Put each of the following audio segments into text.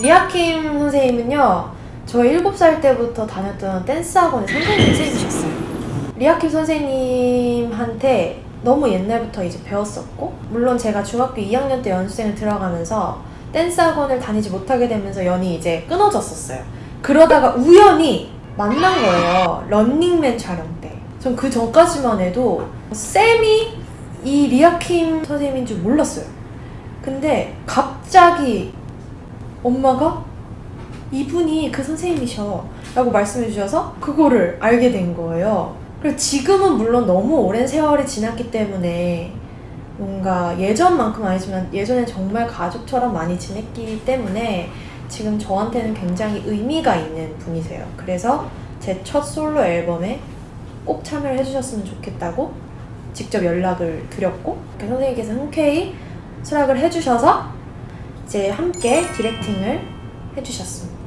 리아킴 선생님은요 저 7살 때부터 다녔던 댄스 학원의 선생님 선생님이셨어요. 리아킴 선생님한테 너무 옛날부터 이제 배웠었고 물론 제가 중학교 2학년 때 연습생을 들어가면서 댄스 학원을 다니지 못하게 되면서 연이 이제 끊어졌었어요. 그러다가 우연히 만난 거예요 런닝맨 촬영 때 전 그 전까지만 해도 쌤이 이 리아킴 선생님인 줄 몰랐어요. 근데 갑자기 엄마가 이분이 그 선생님이셔 라고 말씀해 주셔서 그거를 알게 된 거예요. 그리고 지금은 물론 너무 오랜 세월이 지났기 때문에 뭔가 예전만큼 아니지만 예전에 정말 가족처럼 많이 지냈기 때문에 지금 저한테는 굉장히 의미가 있는 분이세요. 그래서 제 첫 솔로 앨범에 꼭 참여를 해주셨으면 좋겠다고 직접 연락을 드렸고 그 선생님께서 흔쾌히 수락을 해주셔서 이제 함께 디렉팅을 해주셨습니다.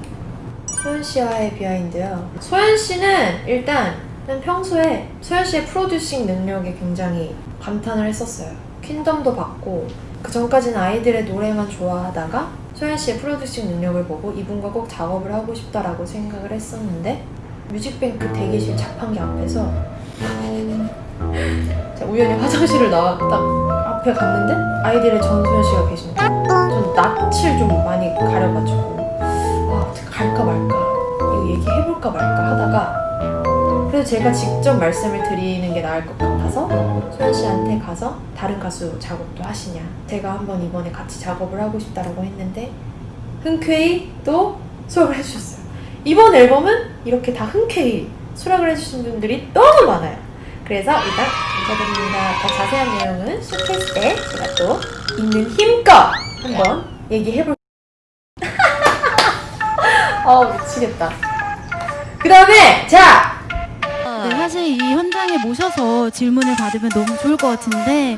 소연 씨와의 비하인드요. 소연 씨는 일단 평소에 소연 씨의 프로듀싱 능력에 굉장히 감탄을 했었어요. 퀸덤도 받고 그 전까지는 아이들의 노래만 좋아하다가 소연 씨의 프로듀싱 능력을 보고 이분과 꼭 작업을 하고 싶다라고 생각을 했었는데 뮤직뱅크 대기실 자판기 앞에서 우연히 화장실을 딱 앞에 갔는데 아이들의 전소연 씨가 계신 거예요. 전 낯을 좀 많이 가려가지고 아 어떻게 갈까 말까 이거 얘기해볼까 말까 하다가 그래서 제가 직접 말씀을 드리는 게 나을 것 같아서 소연 씨한테 가서 다른 가수 작업도 하시냐 제가 한번 이번에 같이 작업을 하고 싶다라고 했는데 흔쾌히 또 수락을 해주셨어요 이번 앨범은 이렇게 다 흔쾌히 수락을 해주신 분들이 너무 많아요 그래서 일단 감사드립니다. 더 자세한 내용은 쇼케이스 때 제가 또 있는 힘껏 한번 얘기해볼 아 미치겠다. 그 다음에 자! 네, 사실 이 현장에 모셔서 질문을 받으면 너무 좋을 것 같은데